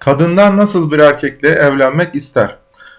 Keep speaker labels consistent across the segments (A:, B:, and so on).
A: Kadınlar nasıl bir erkekle evlenmek ister?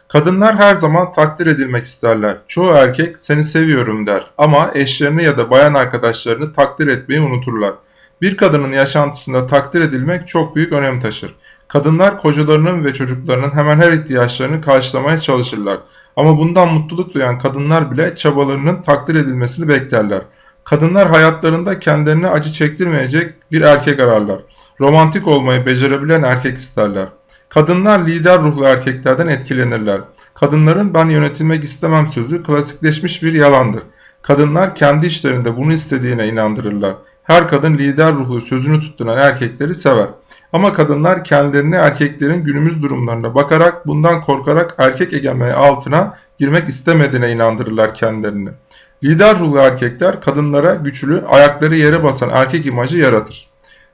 A: Kadınlar her zaman takdir edilmek isterler. Çoğu erkek seni seviyorum der ama eşlerini ya da bayan arkadaşlarını takdir etmeyi unuturlar. Bir kadının yaşantısında takdir edilmek çok büyük önem taşır. Kadınlar kocalarının ve çocuklarının hemen her ihtiyaçlarını karşılamaya çalışırlar. Ama bundan mutluluk duyan kadınlar bile çabalarının takdir edilmesini beklerler. Kadınlar hayatlarında kendilerine acı çektirmeyecek bir erkek ararlar. Romantik olmayı becerebilen erkek isterler. Kadınlar lider ruhlu erkeklerden etkilenirler. Kadınların ben yönetilmek istemem sözü klasikleşmiş bir yalandır. Kadınlar kendi işlerinde bunu istediğine inandırırlar. Her kadın lider ruhlu sözünü tutturan erkekleri sever. Ama kadınlar kendilerini erkeklerin günümüz durumlarına bakarak bundan korkarak erkek egemenliği altına girmek istemediğine inandırırlar kendilerini. Lider ruhlu erkekler kadınlara güçlü, ayakları yere basan erkek imajı yaratır.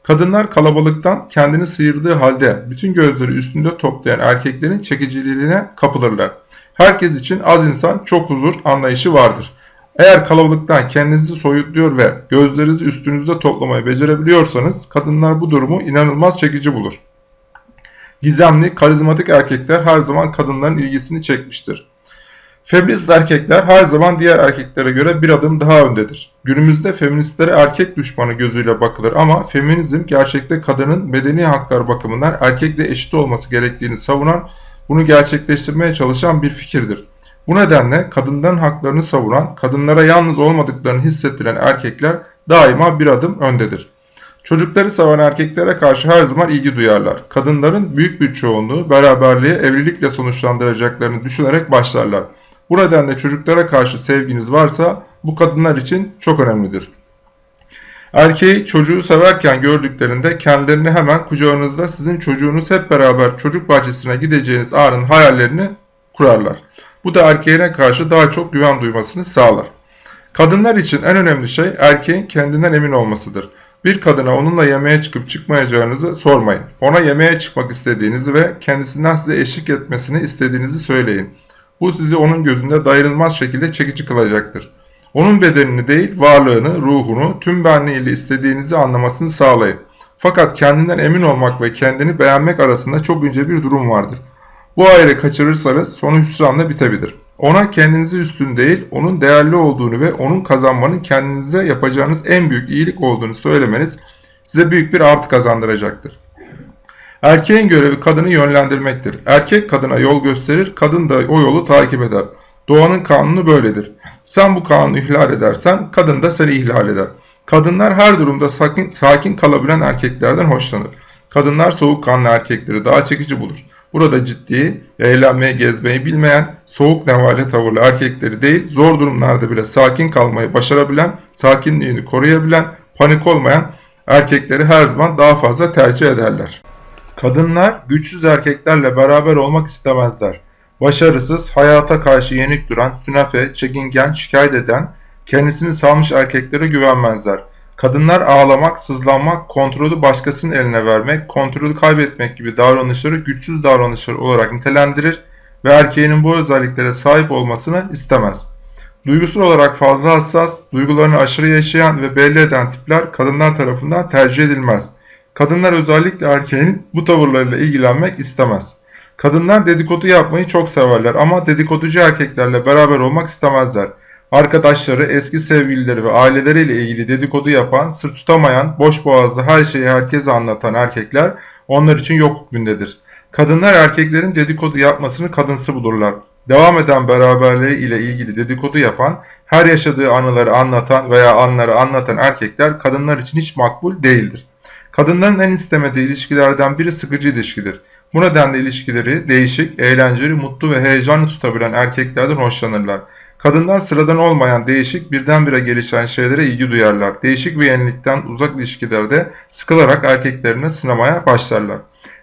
A: Kadınlar kalabalıktan kendini sıyırdığı halde bütün gözleri üstünde toplayan erkeklerin çekiciliğine kapılırlar. Herkes için az insan çok huzur anlayışı vardır. Eğer kalabalıktan kendinizi soyutluyor ve gözlerinizi üstünüzde toplamayı becerebiliyorsanız kadınlar bu durumu inanılmaz çekici bulur. Gizemli, karizmatik erkekler her zaman kadınların ilgisini çekmiştir. Feminist erkekler her zaman diğer erkeklere göre bir adım daha öndedir. Günümüzde feministlere erkek düşmanı gözüyle bakılır ama feminizm gerçekte kadının medeni haklar bakımından erkekle eşit olması gerektiğini savunan, bunu gerçekleştirmeye çalışan bir fikirdir. Bu nedenle kadınların haklarını savunan, kadınlara yalnız olmadıklarını hissettiren erkekler daima bir adım öndedir. Çocukları seven erkeklere karşı her zaman ilgi duyarlar. Kadınların büyük bir çoğunluğu beraberliği evlilikle sonuçlandıracaklarını düşünerek başlarlar. Bu nedenle çocuklara karşı sevginiz varsa bu kadınlar için çok önemlidir. Erkeği çocuğu severken gördüklerinde kendilerini hemen kucağınızda sizin çocuğunuz hep beraber çocuk bahçesine gideceğiniz anın hayallerini kurarlar. Bu da erkeğine karşı daha çok güven duymasını sağlar. Kadınlar için en önemli şey erkeğin kendinden emin olmasıdır. Bir kadına onunla yemeğe çıkıp çıkmayacağınızı sormayın. Ona yemeğe çıkmak istediğinizi ve kendisinden size eşlik etmesini istediğinizi söyleyin. Bu sizi onun gözünde dayanılmaz şekilde çekici kılacaktır. Onun bedenini değil, varlığını, ruhunu, tüm benliğiyle istediğinizi anlamasını sağlayın. Fakat kendinden emin olmak ve kendini beğenmek arasında çok ince bir durum vardır. Bu ayrı kaçırırsanız sonu hüsranla bitebilir. Ona kendinizi üstün değil, onun değerli olduğunu ve onun kazanmanın kendinize yapacağınız en büyük iyilik olduğunu söylemeniz size büyük bir artı kazandıracaktır. Erkeğin görevi kadını yönlendirmektir. Erkek kadına yol gösterir, kadın da o yolu takip eder. Doğanın kanunu böyledir. Sen bu kanunu ihlal edersen kadın da seni ihlal eder. Kadınlar her durumda sakin, sakin kalabilen erkeklerden hoşlanır. Kadınlar soğukkanlı erkekleri daha çekici bulur. Burada ciddi, eğlenmeyi, gezmeyi bilmeyen, soğuk nevale tavırlı erkekleri değil, zor durumlarda bile sakin kalmayı başarabilen, sakinliğini koruyabilen, panik olmayan erkekleri her zaman daha fazla tercih ederler. Kadınlar güçsüz erkeklerle beraber olmak istemezler. Başarısız, hayata karşı yenik duran, sünefe, çekingen, şikayet eden, kendisini salmış erkeklere güvenmezler. Kadınlar ağlamak, sızlanmak, kontrolü başkasının eline vermek, kontrolü kaybetmek gibi davranışları güçsüz davranışlar olarak nitelendirir ve erkeğinin bu özelliklere sahip olmasını istemez. Duygusal olarak fazla hassas, duygularını aşırı yaşayan ve belli eden tipler kadınlar tarafından tercih edilmez. Kadınlar özellikle erkeğin bu tavırlarıyla ilgilenmek istemez. Kadınlar dedikodu yapmayı çok severler ama dedikoducu erkeklerle beraber olmak istemezler. Arkadaşları, eski sevgilileri ve aileleriyle ilgili dedikodu yapan, sır tutamayan, boş boğazlı her şeyi herkese anlatan erkekler onlar için yok hükmündedir. Kadınlar erkeklerin dedikodu yapmasını kadınsı bulurlar. Devam eden beraberliği ile ilgili dedikodu yapan, her yaşadığı anıları anlatan veya anları anlatan erkekler kadınlar için hiç makbul değildir. Kadınların en istemediği ilişkilerden biri sıkıcı ilişkidir. Bu nedenle ilişkileri değişik, eğlenceli, mutlu ve heyecanlı tutabilen erkeklerden hoşlanırlar. Kadınlar sıradan olmayan değişik, birdenbire gelişen şeylere ilgi duyarlar. Değişik ve yenilikten uzak ilişkilerde sıkılarak erkeklerine sınamaya başlarlar.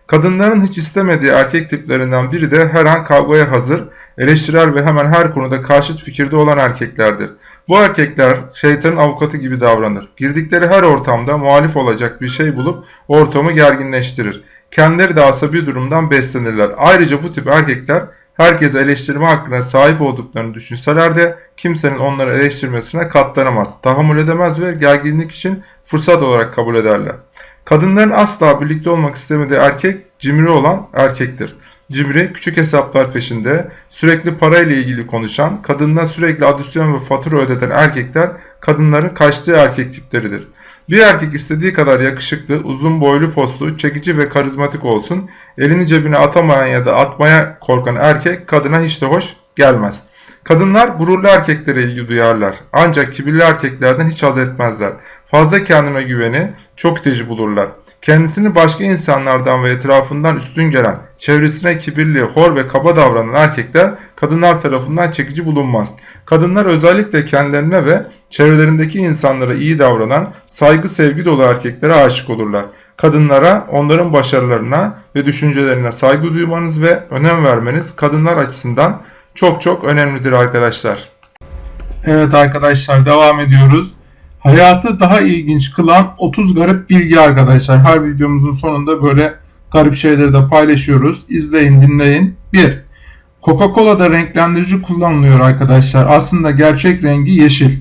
A: Kadınların hiç istemediği erkek tiplerinden biri de her an kavgaya hazır, eleştirel ve hemen her konuda karşıt fikirde olan erkeklerdir. Bu erkekler şeytanın avukatı gibi davranır. Girdikleri her ortamda muhalif olacak bir şey bulup ortamı gerginleştirir. Kendileri de asabi durumdan beslenirler. Ayrıca bu tip erkekler herkese eleştirme hakkına sahip olduklarını düşünseler de kimsenin onları eleştirmesine katlanamaz, tahammül edemez ve gerginlik için fırsat olarak kabul ederler. Kadınların asla birlikte olmak istemediği erkek cimri olan erkektir. Cimri, küçük hesaplar peşinde, sürekli parayla ilgili konuşan, kadınına sürekli adisyon ve fatura ödeten erkekler kadınların kaçtığı erkek tipleridir. Bir erkek istediği kadar yakışıklı, uzun boylu postlu, çekici ve karizmatik olsun, elini cebine atamayan ya da atmaya korkan erkek kadına hiç de hoş gelmez. Kadınlar gururlu erkeklere ilgi duyarlar. Ancak kibirli erkeklerden hiç haz etmezler. Fazla kendine güveni çok itici bulurlar. Kendisini başka insanlardan ve etrafından üstün gelen, çevresine kibirli, hor ve kaba davranan erkekler kadınlar tarafından çekici bulunmaz. Kadınlar özellikle kendilerine ve çevrelerindeki insanlara iyi davranan, saygı sevgi dolu erkeklere aşık olurlar. Kadınlara, onların başarılarına ve düşüncelerine saygı duymanız ve önem vermeniz kadınlar açısından çok çok önemlidir arkadaşlar.
B: Evet arkadaşlar devam ediyoruz. Hayatı daha ilginç kılan 30 garip bilgi arkadaşlar. Her videomuzun sonunda böyle garip şeyleri de paylaşıyoruz. İzleyin, dinleyin. 1. Coca-Cola'da renklendirici kullanılıyor arkadaşlar. Aslında gerçek rengi yeşil.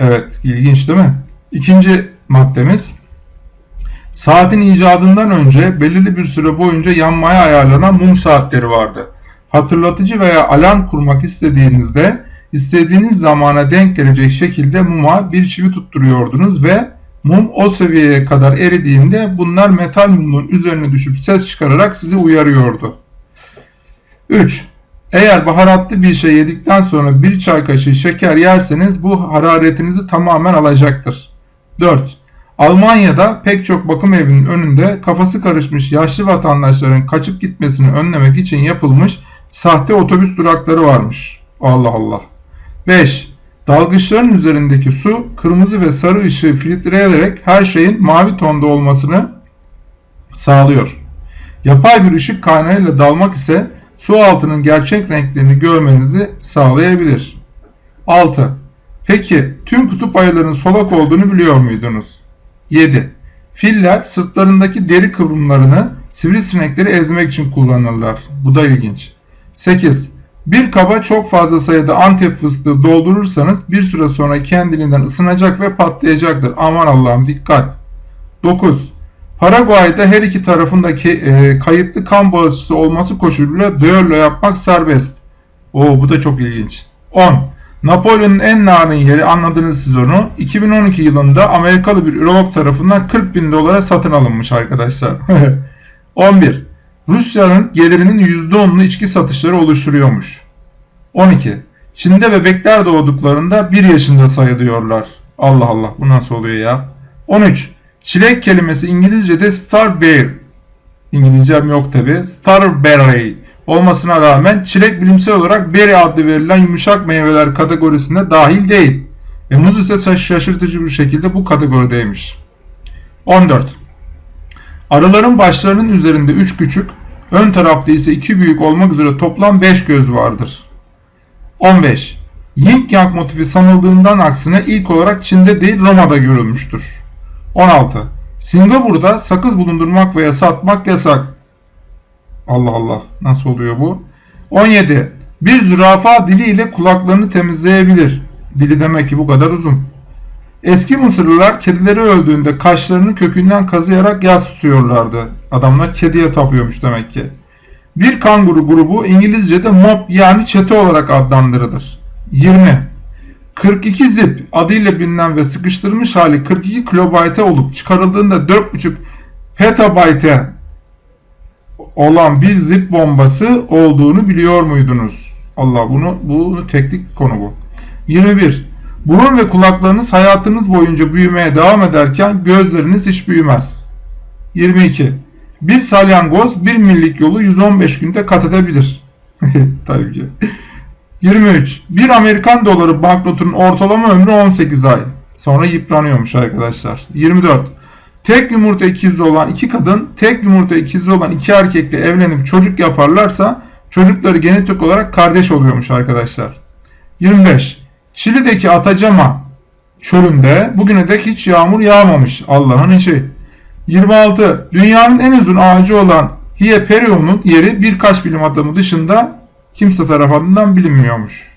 B: Evet, ilginç değil mi? İkinci maddemiz. Saatin icadından önce belirli bir süre boyunca yanmaya ayarlanan mum saatleri vardı. Hatırlatıcı veya alarm kurmak istediğinizde istediğiniz zamana denk gelecek şekilde muma bir çivi tutturuyordunuz ve mum o seviyeye kadar eridiğinde bunlar metal mumun üzerine düşüp ses çıkararak sizi uyarıyordu. 3. Eğer baharatlı bir şey yedikten sonra bir çay kaşığı şeker yerseniz bu hararetinizi tamamen alacaktır. 4. Almanya'da pek çok bakım evinin önünde kafası karışmış yaşlı vatandaşların kaçıp gitmesini önlemek için yapılmış sahte otobüs durakları varmış. Allah Allah. 5. Dalgıçların üzerindeki su kırmızı ve sarı ışığı filtreleyerek her şeyin mavi tonda olmasını sağlıyor. Yapay bir ışık kaynağıyla dalmak ise su altının gerçek renklerini görmenizi sağlayabilir. 6. Peki tüm kutup ayıların solak olduğunu biliyor muydunuz? 7. Filler sırtlarındaki deri kıvrımlarını sivrisinekleri ezmek için kullanırlar. Bu da ilginç. 8. Bir kaba çok fazla sayıda antep fıstığı doldurursanız bir süre sonra kendiliğinden ısınacak ve patlayacaktır. Aman Allah'ım dikkat. 9. Paraguay'da her iki tarafındaki e, kayıtlı kan bağışçısı olması koşuluyla düello yapmak serbest. Oo bu da çok ilginç. 10. Napolyon'un en narin yeri anladınız siz onu. 2012 yılında Amerikalı bir ürolog tarafından 40 bin dolara satın alınmış arkadaşlar. 11. Rusya'nın gelirinin %10'unu içki satışları oluşturuyormuş. 12. Çin'de bebekler doğduklarında 1 yaşında sayılıyorlar. Allah Allah bu nasıl oluyor ya? 13. Çilek kelimesi İngilizce'de starberry. İngilizcem yok tabi. Starberry olmasına rağmen çilek bilimsel olarak berry adlı verilen yumuşak meyveler kategorisine dahil değil. Ve muz ise şaşırtıcı bir şekilde bu kategorideymiş. 14. Arıların başlarının üzerinde 3 küçük, ön tarafta ise 2 büyük olmak üzere toplam 5 göz vardır. 15. Yin Yang motifi sanıldığından aksine ilk olarak Çin'de değil Roma'da görülmüştür. 16. Singapur'da sakız bulundurmak veya satmak yasak. Allah Allah nasıl oluyor bu? 17. Bir zürafa diliyle kulaklarını temizleyebilir. Dili demek ki bu kadar uzun. Eski Mısırlılar kedileri öldüğünde kaşlarını kökünden kazıyarak yas tutuyorlardı. Adamlar kediye tapıyormuş demek ki. Bir kanguru grubu İngilizce'de mob yani çete olarak adlandırılır. 20. 42 zip adıyla bilinen ve sıkıştırılmış hali 42 kilobayte olup çıkarıldığında 4.5 petabayte olan bir zip bombası olduğunu biliyor muydunuz? Allah bunu bunu teknik konu bu. 21. Burun ve kulaklarınız hayatınız boyunca büyümeye devam ederken gözleriniz hiç büyümez. 22. Bir salyangoz bir millik yolu 115 günde kat edebilir. Tabii ki. 23. Bir Amerikan doları banknotunun ortalama ömrü 18 ay. Sonra yıpranıyormuş arkadaşlar. 24. Tek yumurta ikizi olan iki kadın, tek yumurta ikizi olan iki erkekle evlenip çocuk yaparlarsa çocukları genetik olarak kardeş oluyormuş arkadaşlar. 25. Şili'deki Atacama çölünde bugüne dek hiç yağmur yağmamış. Allah'ın işi. 26. Dünyanın en uzun ağacı olan Hieperion'un yeri birkaç bilim adamı dışında kimse tarafından bilinmiyormuş.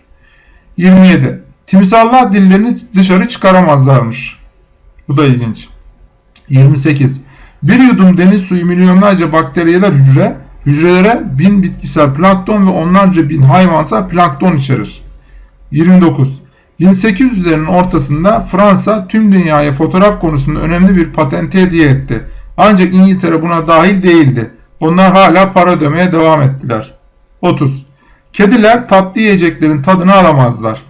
B: 27. Timsallar dillerini dışarı çıkaramazlarmış. Bu da ilginç. 28. Bir yudum deniz suyu milyonlarca bakteriyeler hücre, hücrelere bin bitkisel plankton ve onlarca bin hayvansal plankton içerir. 29. 1800'lerin ortasında Fransa tüm dünyaya fotoğraf konusunda önemli bir patenti hediye etti. Ancak İngiltere buna dahil değildi. Onlar hala para ödemeye devam ettiler. 30. Kediler tatlı yiyeceklerin tadını alamazlar.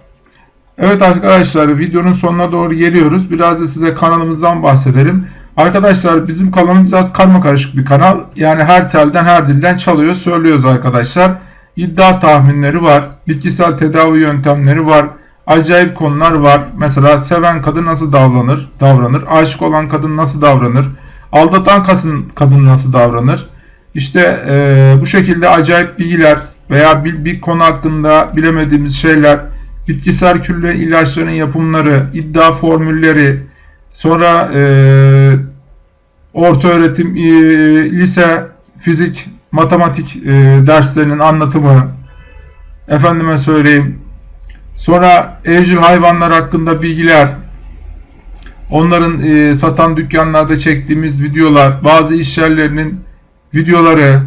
B: Evet arkadaşlar videonun sonuna doğru geliyoruz. Biraz da size kanalımızdan bahsedelim. Arkadaşlar bizim kanalımız biraz karma karışık bir kanal. Yani her telden her dilden çalıyor söylüyoruz arkadaşlar. İddia tahminleri var. Bitkisel tedavi yöntemleri var. Acayip konular var. Mesela seven kadın nasıl davranır? Davranır. Aşık olan kadın nasıl davranır? Aldatan kadın, nasıl davranır? İşte e, bu şekilde acayip bilgiler veya bir, bir konu hakkında bilemediğimiz şeyler, bitkisel külle ilaçların yapımları, iddia formülleri, sonra e, orta öğretim, e, lise, fizik, matematik e, derslerinin anlatımı, efendime söyleyeyim, sonra evcil hayvanlar hakkında bilgiler, onların e, satan dükkanlarda çektiğimiz videolar, bazı iş yerlerinin videoları,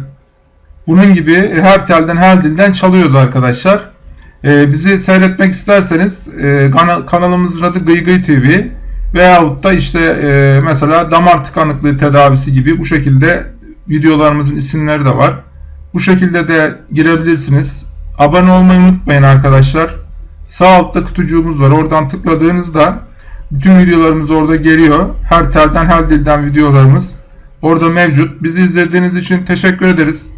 B: bunun gibi her telden her dilden çalıyoruz arkadaşlar. Ee, bizi seyretmek isterseniz e, kana- kanalımızın adı Gıy Gıy TV veyahut da işte e, mesela damar tıkanıklığı tedavisi gibi bu şekilde videolarımızın isimleri de var. Bu şekilde de girebilirsiniz. Abone olmayı unutmayın arkadaşlar. Sağ altta kutucuğumuz var. Oradan tıkladığınızda bütün videolarımız orada geliyor. Her telden her dilden videolarımız orada mevcut. Bizi izlediğiniz için teşekkür ederiz.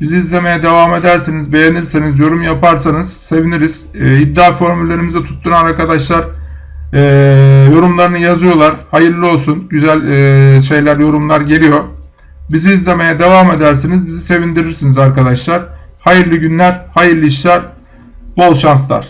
B: Bizi izlemeye devam ederseniz, beğenirseniz, yorum yaparsanız seviniriz. Ee, iddia formüllerimizi tutturan arkadaşlar e, yorumlarını yazıyorlar. Hayırlı olsun. Güzel e, şeyler, yorumlar geliyor. Bizi izlemeye devam ederseniz bizi sevindirirsiniz arkadaşlar. Hayırlı günler, hayırlı işler, bol şanslar.